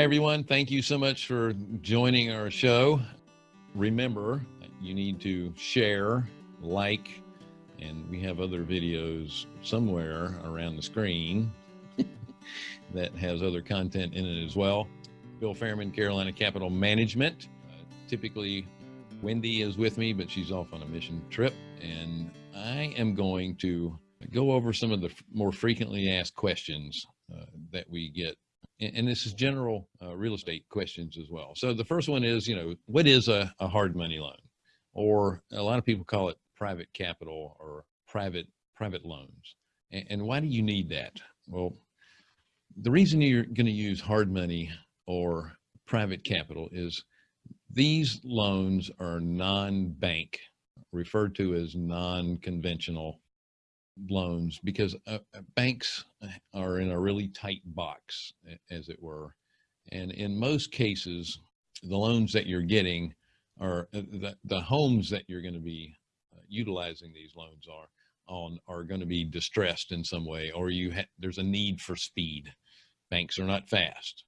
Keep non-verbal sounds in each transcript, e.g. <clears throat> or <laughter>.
Hi, everyone. Thank you so much for joining our show. Remember, you need to share, like, and we have other videos somewhere around the screen <laughs> that has other content in it as well. Bill Fairman, Carolina Capital Management. Uh, typically, Wendy is with me, but she's off on a mission trip. And I am going to go over some of the more frequently asked questions uh, that we get. And, this is general uh, real estate questions as well. So the first one is, you know, what is a, a hard money loan? Or a lot of people call it private capital or private private loans. And, and why do you need that? Well, the reason you're going to use hard money or private capital is these loans are non-bank, referred to as non-conventional loans because uh, uh, banks are in a really tight box, as it were. And in most cases, the loans that you're getting are uh, the, the homes that you're going to be uh, utilizing these loans are on are going to be distressed in some way, or you there's a need for speed. Banks are not fast.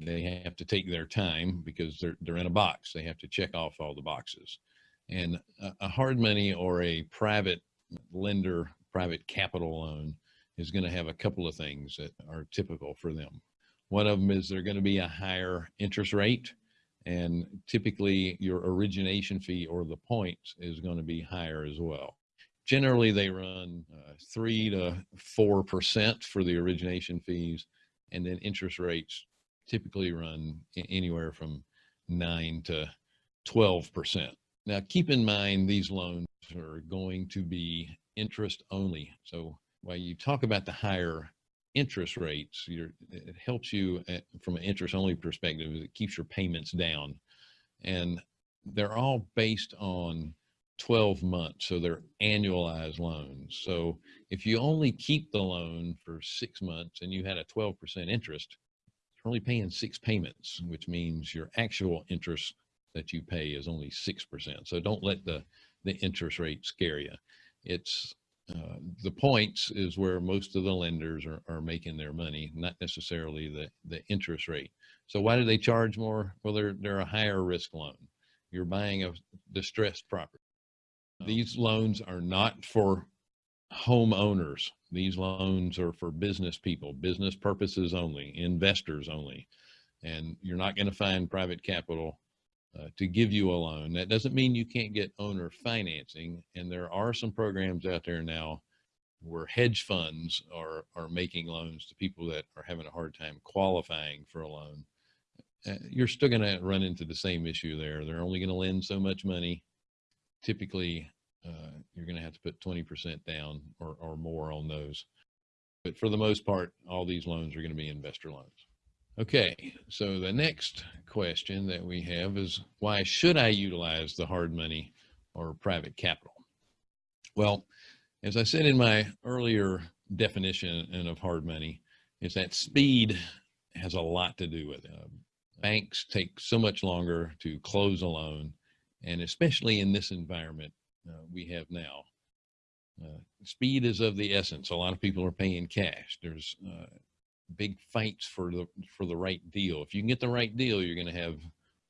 They have to take their time because they're, they're in a box. They have to check off all the boxes. And a hard money or a private lender, private capital loan is going to have a couple of things that are typical for them. One of them is they're going to be a higher interest rate and typically your origination fee or the points is going to be higher as well. Generally, they run uh, three to four percent for the origination fees, and then interest rates typically run anywhere from nine to 12%. Now, keep in mind, these loans are going to be interest only. So while you talk about the higher interest rates, it helps you at, from an interest only perspective, it keeps your payments down. And they're all based on 12 months. So they're annualized loans. So if you only keep the loan for six months and you had a 12% interest, you're only paying six payments, which means your actual interest that you pay is only 6%. So don't let the, the interest rate scare you. It's uh, the points is where most of the lenders are, are making their money, not necessarily the, the interest rate. So why do they charge more? Well, they're, they're a higher risk loan. You're buying a distressed property. These loans are not for homeowners. These loans are for business people, business purposes only, investors only. And you're not going to find private capital uh, to give you a loan. That doesn't mean you can't get owner financing. And there are some programs out there now where hedge funds are, are making loans to people that are having a hard time qualifying for a loan. Uh, you're still going to run into the same issue there. They're only going to lend so much money. Typically, uh, you're going to have to put 20% down or, or more on those. But for the most part, all these loans are going to be investor loans. Okay, so the next question that we have is why should I utilize the hard money or private capital? Well, as I said in my earlier definition of hard money, is that speed has a lot to do with it. Uh, banks take so much longer to close a loan, and especially in this environment, uh, we have now. Uh, speed is of the essence. A lot of people are paying cash. There's uh, big fights for the for the right deal. If you can get the right deal, you're going to have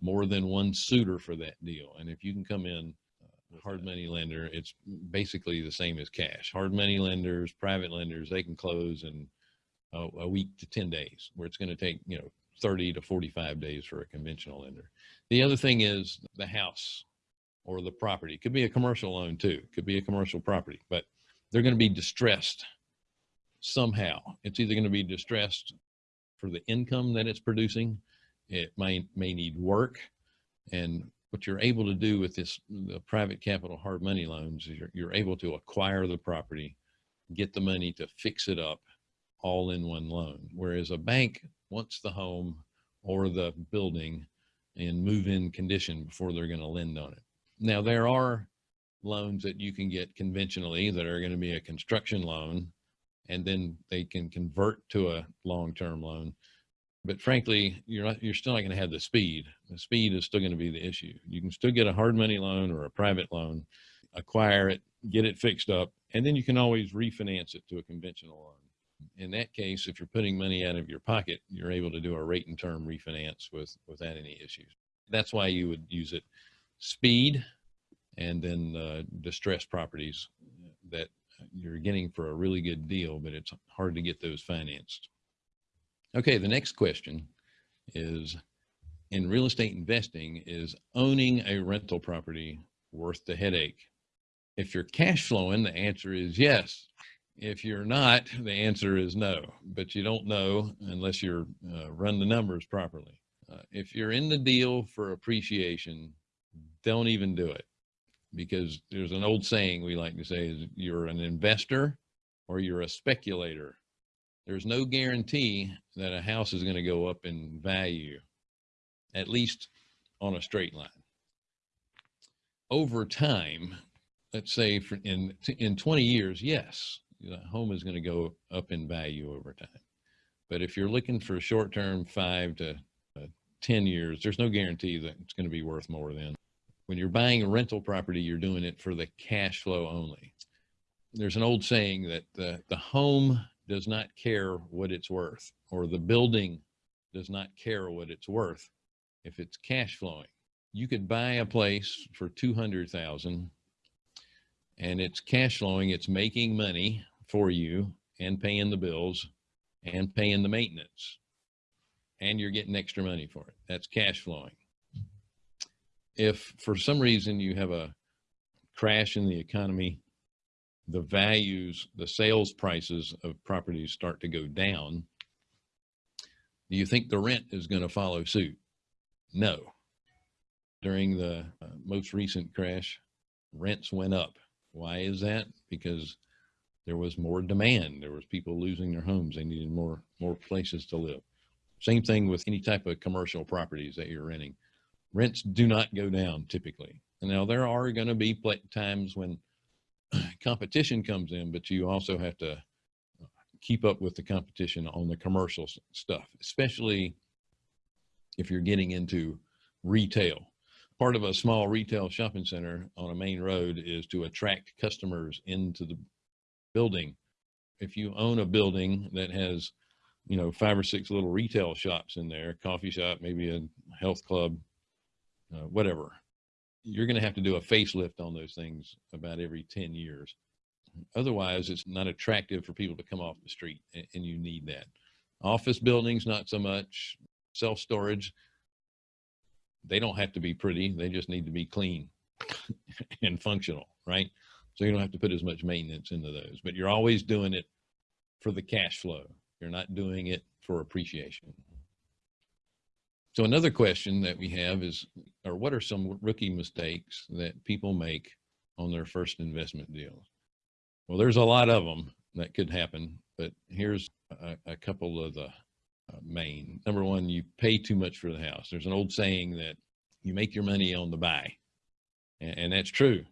more than one suitor for that deal. And if you can come in uh, hard money lender, it's basically the same as cash. Hard money lenders, private lenders, they can close in a, a week to 10 days, where it's going to take, you know, 30 to 45 days for a conventional lender. The other thing is the house or the property. It could be a commercial loan too. It could be a commercial property, but they're going to be distressed somehow. It's either going to be distressed for the income that it's producing. It may, may need work. And what you're able to do with this, the private capital hard money loans is you're, you're able to acquire the property, get the money to fix it up all in one loan. Whereas a bank wants the home or the building in move-in condition before they're going to lend on it. Now there are loans that you can get conventionally that are going to be a construction loan and then they can convert to a long-term loan. But frankly, you're not, you're still not going to have the speed. The speed is still going to be the issue. You can still get a hard money loan or a private loan, acquire it, get it fixed up, and then you can always refinance it to a conventional loan. In that case, if you're putting money out of your pocket, you're able to do a rate and term refinance with, without any issues. That's why you would use it speed and then uh, distressed properties that you're getting for a really good deal, but it's hard to get those financed. Okay, the next question is in real estate investing, is owning a rental property worth the headache? If you're cash flowing, the answer is yes. If you're not, the answer is no, but you don't know unless you're uh, run the numbers properly. Uh, if you're in the deal for appreciation, don't even do it because there's an old saying we like to say is you're an investor or you're a speculator. There's no guarantee that a house is going to go up in value, at least on a straight line. Over time, let's say for in in 20 years, yes, the home is going to go up in value over time. But if you're looking for short term, five to uh, 10 years, there's no guarantee that it's going to be worth more than when you're buying a rental property, you're doing it for the cash flow only. There's an old saying that the, the home does not care what it's worth, or the building does not care what it's worth if it's cash flowing. You could buy a place for 200,000 and it's cash flowing, it's making money for you and paying the bills and paying the maintenance. And you're getting extra money for it. That's cash flowing if for some reason you have a crash in the economy, the values, the sales prices of properties start to go down, do you think the rent is going to follow suit? No. During the uh, most recent crash, rents went up. Why is that? Because there was more demand. There was people losing their homes. They needed more more places to live. Same thing with any type of commercial properties that you're renting rents do not go down typically. And now there are going to be times when <clears throat> competition comes in, but you also have to uh, keep up with the competition on the commercial stuff, especially if you're getting into retail. Part of a small retail shopping center on a main road is to attract customers into the building. If you own a building that has, you know, five or six little retail shops in there, coffee shop, maybe a health club, uh, whatever, you're going to have to do a facelift on those things about every 10 years. Otherwise, it's not attractive for people to come off the street, and, and you need that. Office buildings, not so much. Self storage, they don't have to be pretty, they just need to be clean <laughs> and functional, right? So you don't have to put as much maintenance into those, but you're always doing it for the cash flow. You're not doing it for appreciation. So another question that we have is, or what are some rookie mistakes that people make on their first investment deals? Well, there's a lot of them that could happen, but here's a, a couple of the uh, main. Number one, you pay too much for the house. There's an old saying that you make your money on the buy, and, and that's true.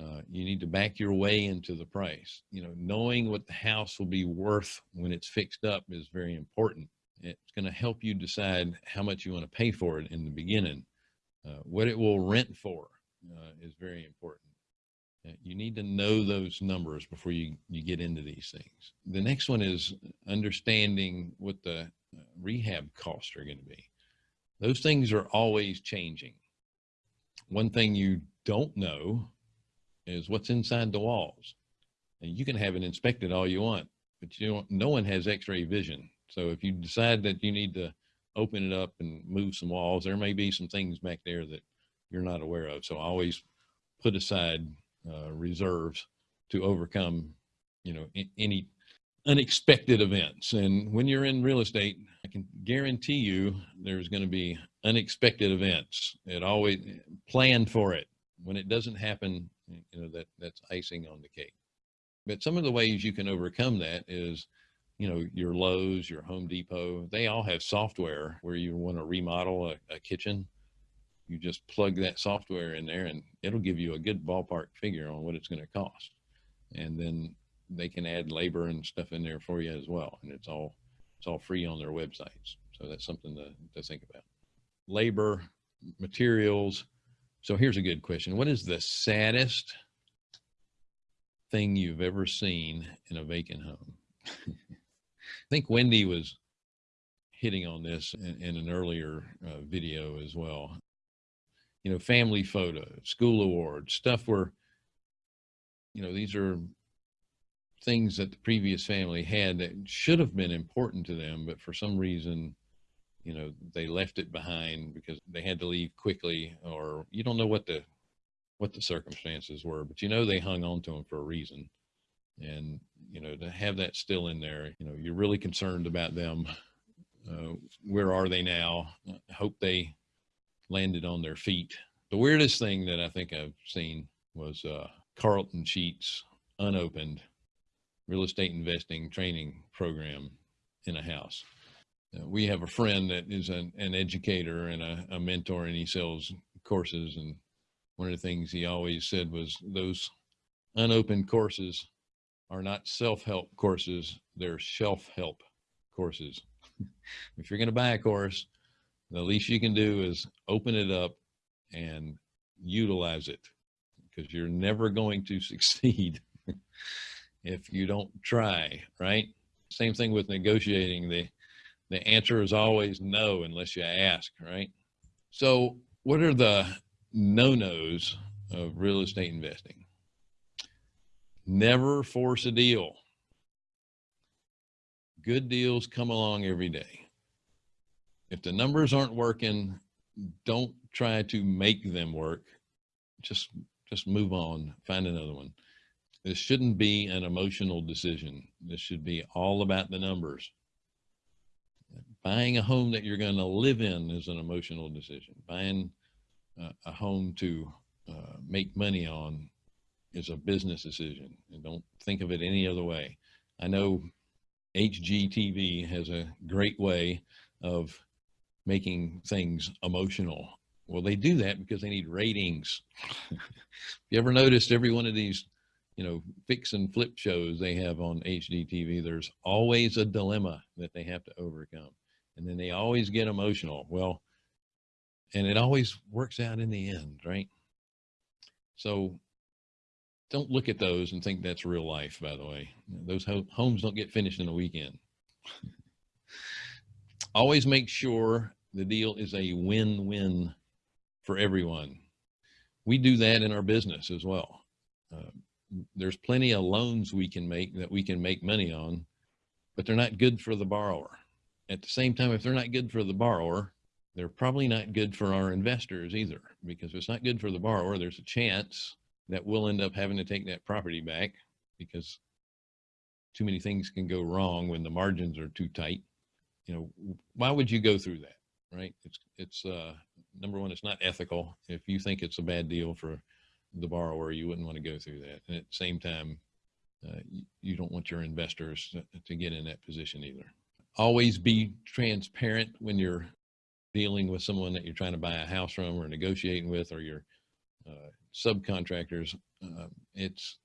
Uh, you need to back your way into the price. You know, knowing what the house will be worth when it's fixed up is very important. It's going to help you decide how much you want to pay for it in the beginning. Uh, what it will rent for uh, is very important. Uh, you need to know those numbers before you, you get into these things. The next one is understanding what the uh, rehab costs are going to be. Those things are always changing. One thing you don't know is what's inside the walls. And you can have it inspected all you want, but you don't, no one has x-ray vision. So if you decide that you need to open it up and move some walls, there may be some things back there that you're not aware of. So always put aside uh, reserves to overcome, you know, any unexpected events. And when you're in real estate, I can guarantee you there's going to be unexpected events. It always plan for it. When it doesn't happen, you know, that that's icing on the cake. But some of the ways you can overcome that is you know, your Lowe's, your Home Depot, they all have software where you want to remodel a, a kitchen. You just plug that software in there and it'll give you a good ballpark figure on what it's going to cost. And then they can add labor and stuff in there for you as well. And it's all, it's all free on their websites. So that's something to, to think about. Labor, materials. So here's a good question. What is the saddest thing you've ever seen in a vacant home? <laughs> think Wendy was hitting on this in, in an earlier uh, video as well. You know, family photo, school awards, stuff where, you know, these are things that the previous family had that should have been important to them, but for some reason, you know, they left it behind because they had to leave quickly, or you don't know what the what the circumstances were, but you know they hung on to them for a reason. And you know, to have that still in there, you know, you're really concerned about them. Uh, where are they now? I hope they landed on their feet. The weirdest thing that I think I've seen was uh, Carleton Sheets unopened real estate investing training program in a house. Uh, we have a friend that is an, an educator and a, a, mentor and he sells courses. And one of the things he always said was those unopened courses are not self-help courses. They're shelf-help courses. <laughs> if you're going to buy a course, the least you can do is open it up and utilize it because you're never going to <laughs> succeed if you don't try, right? Same thing with negotiating. The, the answer is always no unless you ask, right? So what are the no-nos of real estate investing? Never force a deal. Good deals come along every day. If the numbers aren't working, don't try to make them work. Just, just move on, find another one. This shouldn't be an emotional decision. This should be all about the numbers. Buying a home that you're going to live in is an emotional decision. Buying uh, a home to uh, make money on is a business decision. And don't think of it any other way. I know HGTV has a great way of making things emotional. Well, they do that because they need ratings. <laughs> you ever noticed every one of these you know, fix and flip shows they have on HGTV, there's always a dilemma that they have to overcome. And then they always get emotional. Well, and it always works out in the end, right? So don't look at those and think that's real life, by the way. Those ho homes don't get finished in a weekend. <laughs> always make sure the deal is a win-win for everyone. We do that in our business as well. Uh, there's plenty of loans we can make that we can make money on, but they're not good for the borrower. At the same time, if they're not good for the borrower, they're probably not good for our investors either, because if it's not good for the borrower, there's a chance that we'll end up having to take that property back because too many things can go wrong when the margins are too tight. You know, why would you go through that? Right. It's, it's, uh, number one, it's not ethical. If you think it's a bad deal for the borrower, you wouldn't want to go through that. And at the same time, uh, you, you, don't want your investors to, to get in that position either. Always be transparent when you're dealing with someone that you're trying to buy a house from or negotiating with or your uh, subcontractors. Uh, it's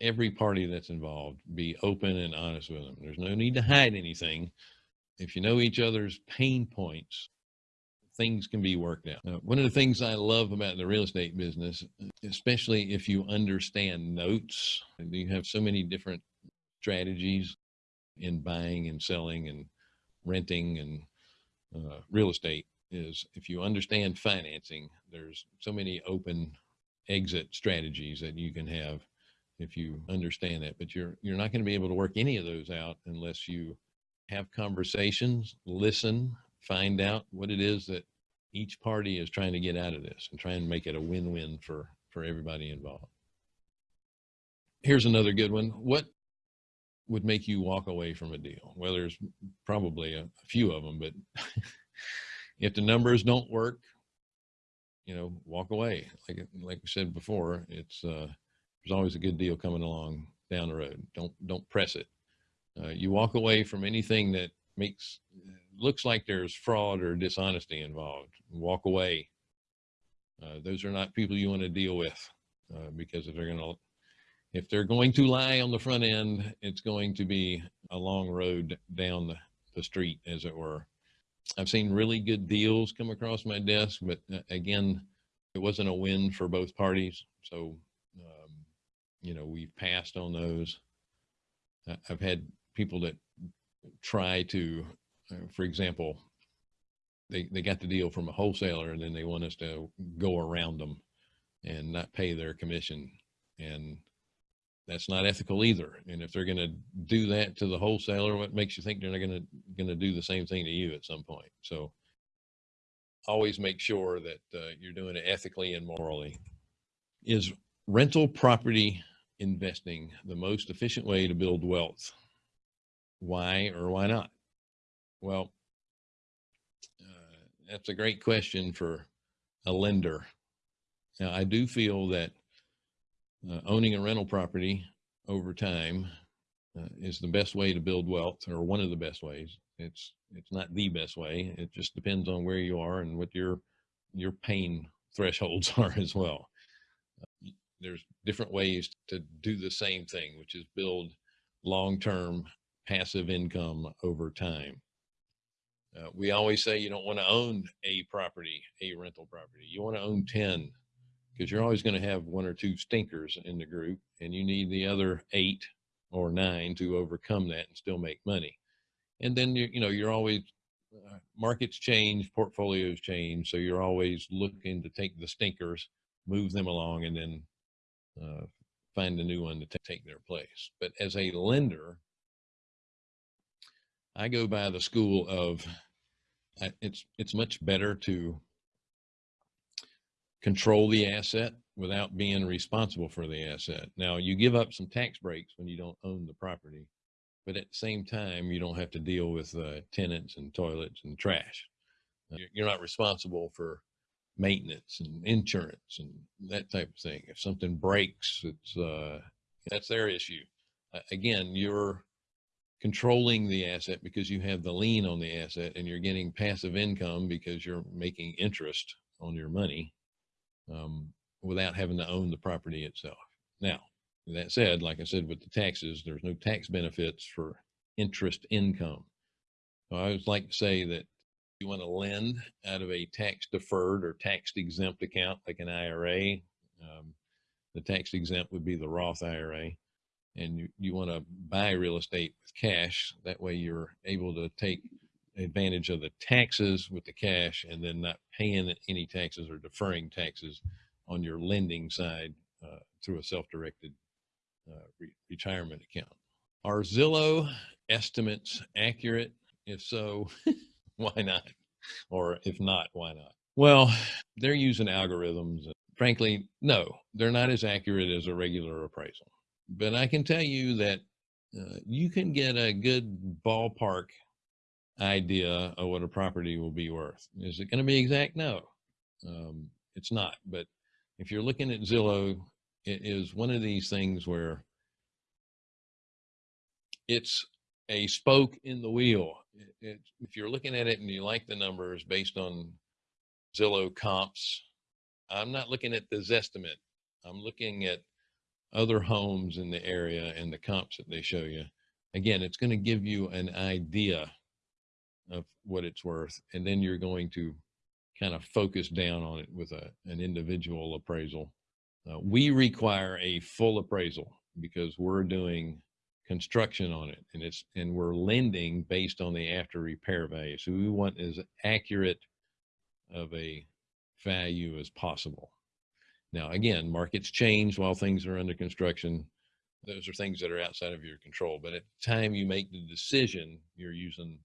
every party that's involved, be open and honest with them. There's no need to hide anything. If you know each other's pain points, things can be worked out. Uh, one of the things I love about the real estate business, especially if you understand notes, you have so many different strategies in buying and selling and renting and uh, real estate is if you understand financing, there's so many open exit strategies that you can have if you understand that, but you're, you're not going to be able to work any of those out unless you have conversations, listen, find out what it is that each party is trying to get out of this and try and make it a win-win for, for everybody involved. Here's another good one. What would make you walk away from a deal? Well, there's probably a, a few of them, but <laughs> if the numbers don't work, you know, walk away. Like, like we said before, it's, uh, there's always a good deal coming along down the road. Don't, don't press it. Uh, you walk away from anything that makes looks like there's fraud or dishonesty involved walk away uh, those are not people you want to deal with uh, because if they're going to if they're going to lie on the front end it's going to be a long road down the, the street as it were i've seen really good deals come across my desk but uh, again it wasn't a win for both parties so um, you know we've passed on those i've had people that try to, uh, for example, they, they got the deal from a wholesaler and then they want us to go around them and not pay their commission. And that's not ethical either. And if they're going to do that to the wholesaler, what makes you think they're not going to, going to do the same thing to you at some point? So always make sure that uh, you're doing it ethically and morally. Is rental property investing the most efficient way to build wealth? Why or why not? Well, uh, that's a great question for a lender. Now, I do feel that uh, owning a rental property over time uh, is the best way to build wealth or one of the best ways. It's, it's not the best way. It just depends on where you are and what your, your pain thresholds <laughs> are as well. Uh, there's different ways to do the same thing, which is build long-term passive income over time. Uh, we always say you don't want to own a property, a rental property. You want to own 10 because you're always going to have one or two stinkers in the group and you need the other eight or nine to overcome that and still make money. And then you you know you're always uh, markets change, portfolios change, so you're always looking to take the stinkers, move them along, and then uh, find a new one to take their place. But as a lender, I go by the school of it's it's much better to control the asset without being responsible for the asset. Now you give up some tax breaks when you don't own the property, but at the same time, you don't have to deal with uh, tenants and toilets and trash. Uh, you're not responsible for maintenance and insurance and that type of thing. If something breaks, it's uh, that's their issue. Again, you're controlling the asset because you have the lien on the asset and you're getting passive income because you're making interest on your money um, without having to own the property itself. Now, that said, like I said, with the taxes, there's no tax benefits for interest income. So I always like to say that you want to lend out of a tax deferred or tax exempt account like an IRA. Um, the tax exempt would be the Roth IRA and you, you want to buy real estate with cash. That way you're able to take advantage of the taxes with the cash and then not paying any taxes or deferring taxes on your lending side uh, through a self-directed uh, re retirement account. Are Zillow estimates accurate? If so, <laughs> why not? Or if not, why not? Well, they're using algorithms. Frankly, no, they're not as accurate as a regular appraisal but I can tell you that uh, you can get a good ballpark idea of what a property will be worth. Is it going to be exact? No, um, it's not. But if you're looking at Zillow, it is one of these things where it's a spoke in the wheel. It, it, if you're looking at it and you like the numbers based on Zillow comps, I'm not looking at the Zestimate. I'm looking at other homes in the area and the comps that they show you. Again, it's going to give you an idea of what it's worth. And then you're going to kind of focus down on it with a, an individual appraisal. Uh, we require a full appraisal because we're doing construction on it and it's and we're lending based on the after repair value so we want as accurate of a value as possible now, again, markets change while things are under construction. Those are things that are outside of your control. But at the time you make the decision, you're using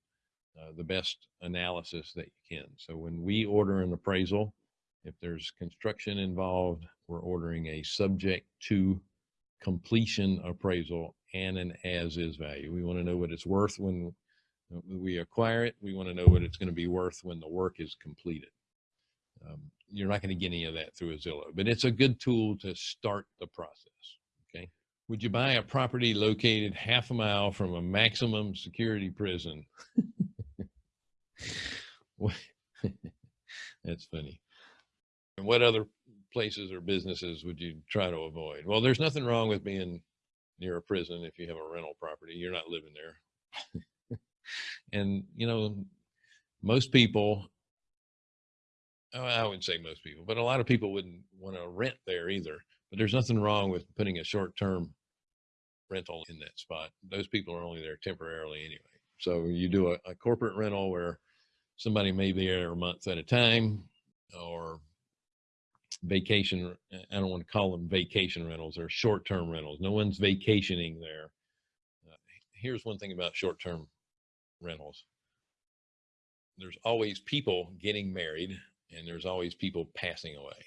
uh, the best analysis that you can. So when we order an appraisal, if there's construction involved, we're ordering a subject to completion appraisal and an as is value. We want to know what it's worth when we acquire it. We want to know what it's going to be worth when the work is completed. Um, you're not going to get any of that through a Zillow, but it's a good tool to start the process. Okay. Would you buy a property located half a mile from a maximum security prison? <laughs> <laughs> That's funny. And what other places or businesses would you try to avoid? Well, there's nothing wrong with being near a prison if you have a rental property. You're not living there. <laughs> and, you know, most people Oh, I wouldn't say most people, but a lot of people wouldn't want to rent there either. But there's nothing wrong with putting a short term rental in that spot. Those people are only there temporarily anyway. So you do a, a corporate rental where somebody may be there a month at a time or vacation. I don't want to call them vacation rentals. They're short-term rentals. No one's vacationing there. Uh, here's one thing about short-term rentals. There's always people getting married and there's always people passing away.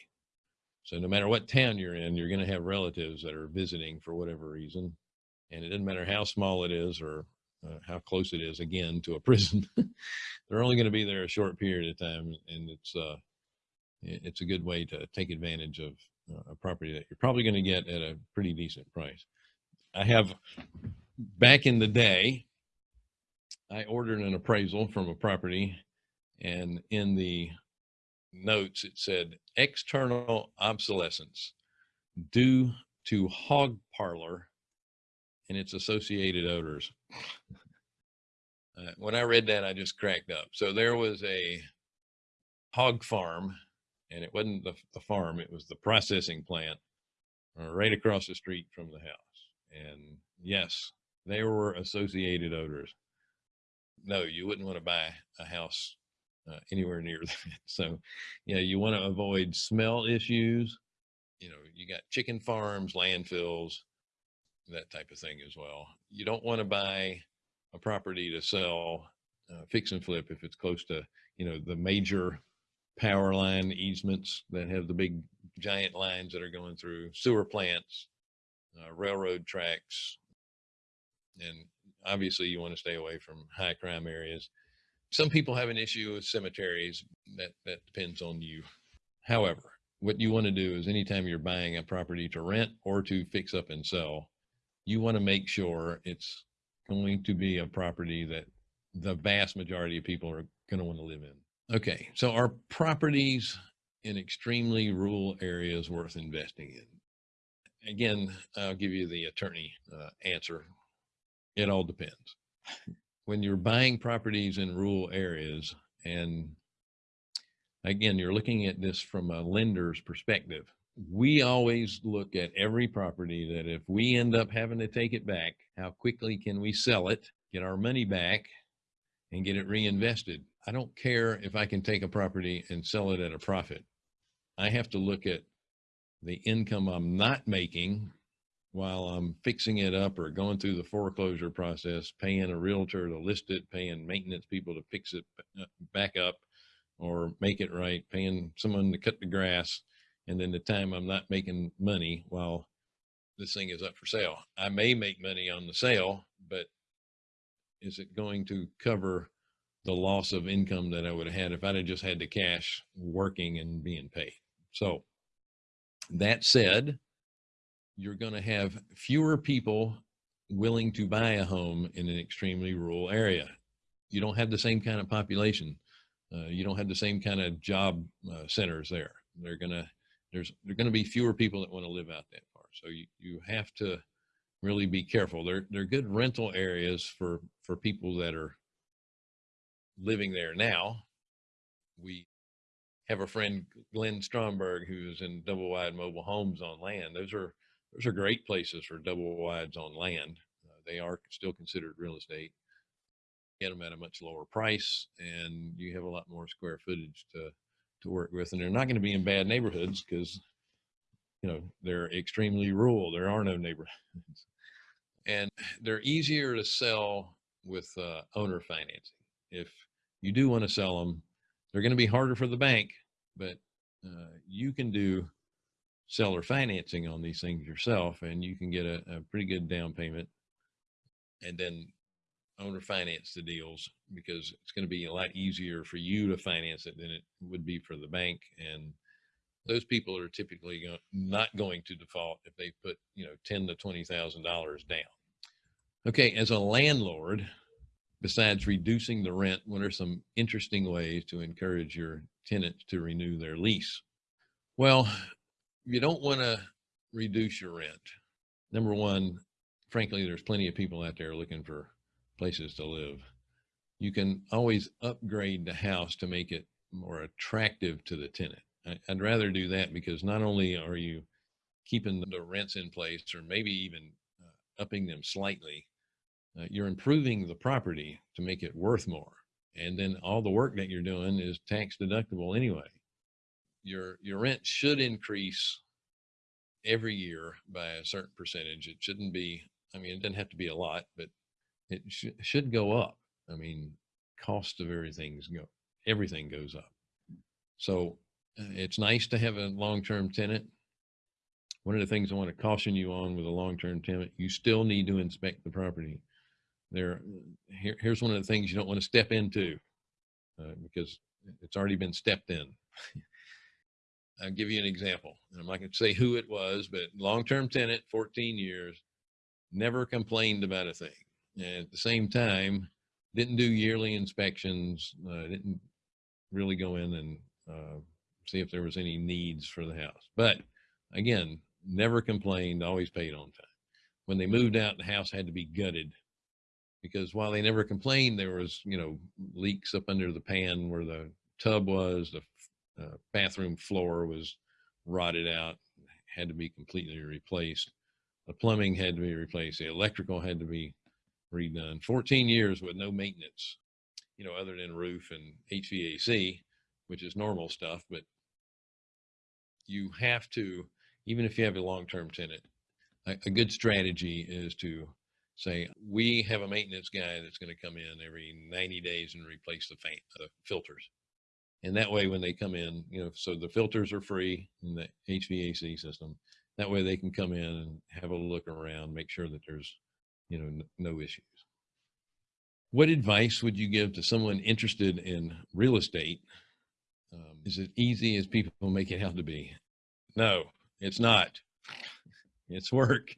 So no matter what town you're in, you're going to have relatives that are visiting for whatever reason. And it doesn't matter how small it is or uh, how close it is again to a <laughs> prison. They're only going to be there a short period of time. And it's, uh, it's a good way to take advantage of uh, a property that you're probably going to get at a pretty decent price. I have back in the day, I ordered an appraisal from a property and in the notes, it said external obsolescence due to hog parlor and its associated odors. uh, when I read that, I just cracked up. So there was a hog farm, and it wasn't the, the farm, it was the processing plant uh, right across the street from the house. And yes, there were associated odors. No, you wouldn't want to buy a house uh, anywhere near <laughs> that. So, you know, you want to avoid smell issues. You know, you got chicken farms, landfills, that type of thing as well. You don't want to buy a property to sell, uh, fix and flip if it's close to, you know, the major power line easements that have the big giant lines that are going through sewer plants, uh, railroad tracks. And obviously you want to stay away from high crime areas some people have an issue with cemeteries. That that depends on you. However, what you want to do is anytime you're buying a property to rent or to fix up and sell, you want to make sure it's going to be a property that the vast majority of people are going to want to live in. Okay, so are properties in extremely rural areas worth investing in? Again, I'll give you the attorney uh, answer. It all depends when you're buying properties in rural areas and again you're looking at this from a lender's perspective we always look at every property that if we end up having to take it back how quickly can we sell it get our money back and get it reinvested i don't care if i can take a property and sell it at a profit i have to look at the income i'm not making while I'm fixing it up or going through the foreclosure process, paying a realtor to list it, paying maintenance people to fix it uh, back up or make it right, paying someone to cut the grass. And then the time I'm not making money while this thing is up for sale. I may make money on the sale, but is it going to cover the loss of income that I would have had if I'd have just had the cash working and being paid? So that said, you're going to have fewer people willing to buy a home in an extremely rural area. You don't have the same kind of population. Uh, you don't have the same kind of job uh, centers there. They're gonna there's they're gonna be fewer people that want to live out that far. So you you have to really be careful. They're they're good rental areas for for people that are living there now. We have a friend Glenn Stromberg who's in double wide mobile homes on land. Those are those are great places for double wides on land. Uh, they are still considered real estate. Get them at a much lower price, and you have a lot more square footage to to work with. And they're not going to be in bad neighborhoods because you know they're extremely rural. There are no neighborhoods, and they're easier to sell with uh, owner financing. If you do want to sell them, they're going to be harder for the bank, but uh, you can do seller financing on these things yourself and you can get a, a pretty good down payment and then owner finance the deals because it's going to be a lot easier for you to finance it than it would be for the bank and those people are typically not going to default if they put you know ten to twenty thousand dollars down okay as a landlord besides reducing the rent what are some interesting ways to encourage your tenants to renew their lease well you don't want to reduce your rent. Number one, frankly, there's plenty of people out there looking for places to live. You can always upgrade the house to make it more attractive to the tenant. I, would rather do that because not only are you keeping the rents in place or maybe even uh, upping them slightly, uh, you're improving the property to make it worth more. And then all the work that you're doing is tax deductible anyway. Your, your rent should increase every year by a certain percentage. It shouldn't be, I mean, it doesn't have to be a lot, but it sh should go up. I mean, cost of everything's go, everything goes up. So uh, it's nice to have a long-term tenant. One of the things I want to caution you on with a long-term tenant, you still need to inspect the property. There, here, here's one of the things you don't want to step into uh, because it's already been stepped in. <laughs> I'll give you an example. I'm not going to say who it was, but long-term tenant, 14 years, never complained about a thing. At the same time, didn't do yearly inspections, uh, didn't really go in and uh, see if there was any needs for the house. But again, never complained, always paid on time. When they moved out, the house had to be gutted because while they never complained, there was, you know, leaks up under the pan where the tub was, the uh, bathroom floor was rotted out, had to be completely replaced. The plumbing had to be replaced. The electrical had to be redone. 14 years with no maintenance, you know, other than roof and HVAC, which is normal stuff, but you have to, even if you have a long-term tenant, a, a good strategy is to say, we have a maintenance guy that's going to come in every 90 days and replace the uh, filters. And that way, when they come in, you know, so the filters are free in the HVAC system. That way they can come in and have a look around, make sure that there's, you know, no issues. What advice would you give to someone interested in real estate? Um, is it easy as people make it out to be? No, it's not. <laughs> It's work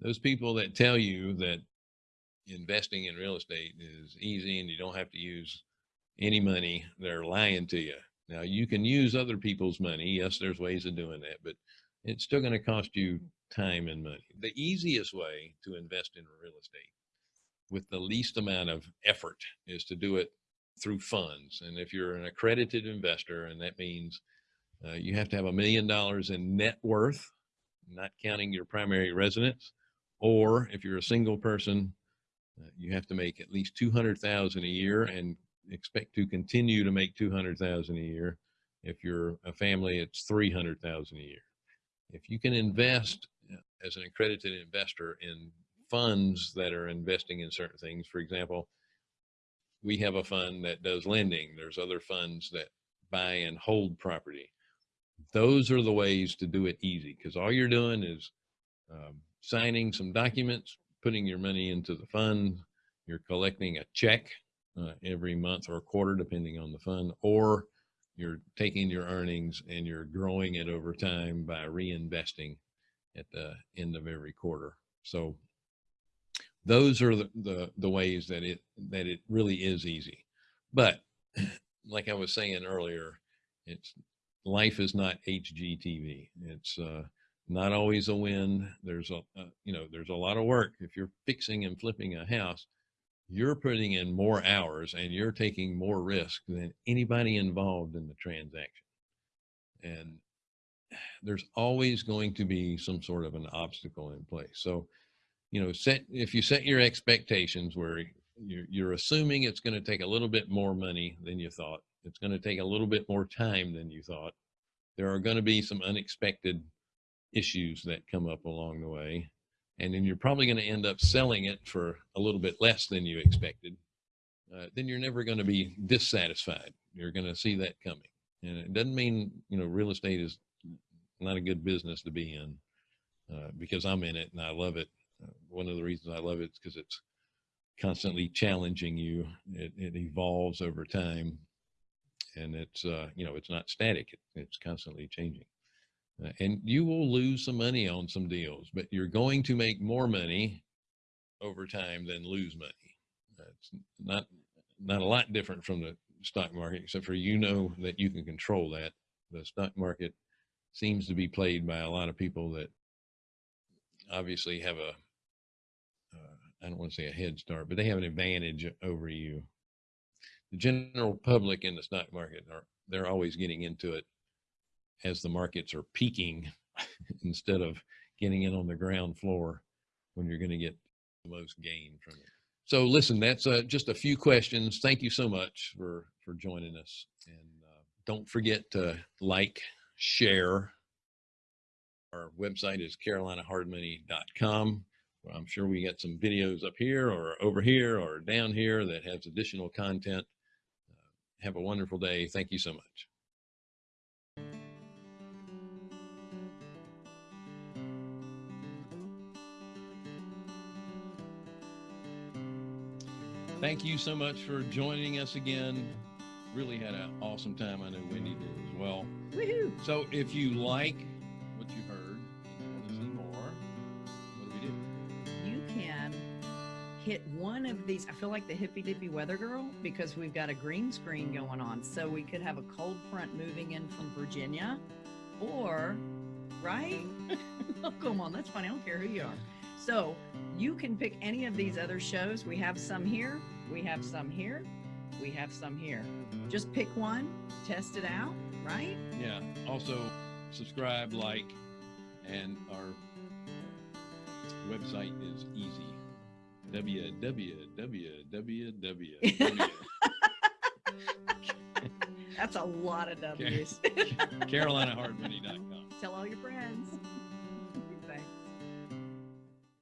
those people that tell you that investing in real estate is easy and you don't have to use any money, they're lying to you. Now you can use other people's money. Yes, there's ways of doing that, but it's still going to cost you time and money. The easiest way to invest in real estate with the least amount of effort is to do it through funds. And if you're an accredited investor, and that means uh, you have to have a million dollars in net worth, not counting your primary residence, or if you're a single person, uh, you have to make at least 200,000 a year and expect to continue to make 200,000 a year. If you're a family, it's 300,000 a year. If you can invest as an accredited investor in funds that are investing in certain things, for example, we have a fund that does lending. There's other funds that buy and hold property. Those are the ways to do it easy because all you're doing is um, signing some documents, putting your money into the fund, you're collecting a check uh, every month or quarter, depending on the fund, or you're taking your earnings and you're growing it over time by reinvesting at the end of every quarter. So those are the, the, the ways that it, that it really is easy. But <clears throat> like I was saying earlier, it's life is not HGTV. It's, uh, not always a win. There's a, uh, you know, there's a lot of work. If you're fixing and flipping a house, you're putting in more hours and you're taking more risk than anybody involved in the transaction. And there's always going to be some sort of an obstacle in place. So, you know, set, if you set your expectations where you're, you're assuming it's going to take a little bit more money than you thought, it's going to take a little bit more time than you thought, there are going to be some unexpected issues that come up along the way. And then you're probably going to end up selling it for a little bit less than you expected. Uh, then you're never going to be dissatisfied. You're going to see that coming. And it doesn't mean, you know, real estate is not a good business to be in uh, because I'm in it and I love it. Uh, one of the reasons I love it is because it's constantly challenging you. It, it evolves over time and it's, uh, you know, it's not static. It, it's constantly changing. Uh, and you will lose some money on some deals, but you're going to make more money over time than lose money. It's not not a lot different from the stock market, except for you know that you can control that. The stock market seems to be played by a lot of people that obviously have a uh, I don't want to say a head start, but they have an advantage over you. The general public in the stock market are they're always getting into it as the markets are peaking <laughs> instead of getting in on the ground floor when you're going to get the most gain from it. So listen, that's uh, just a few questions. Thank you so much for for joining us, and uh, don't forget to like, share. Our website is carolinahardmoney.com. Well, I'm sure we got some videos up here or over here or down here that has additional content. Uh, have a wonderful day. Thank you so much. Thank you so much for joining us again. Really had an awesome time. I know Wendy did as well. Woohoo! So if you like what you heard and you want to see more, what do we do? You can hit one of these. I feel like the hippy dippy weather girl because we've got a green screen going on. So we could have a cold front moving in from Virginia or, right? <laughs> oh, come on. That's funny. I don't care who you are. So you can pick any of these other shows. We have some here. We have some here. We have some here. Just pick one, test it out, right? Yeah. Also, subscribe, like, and our website is easy. www. That's a lot of W's. CarolinaHardmoney.com. Tell all your friends.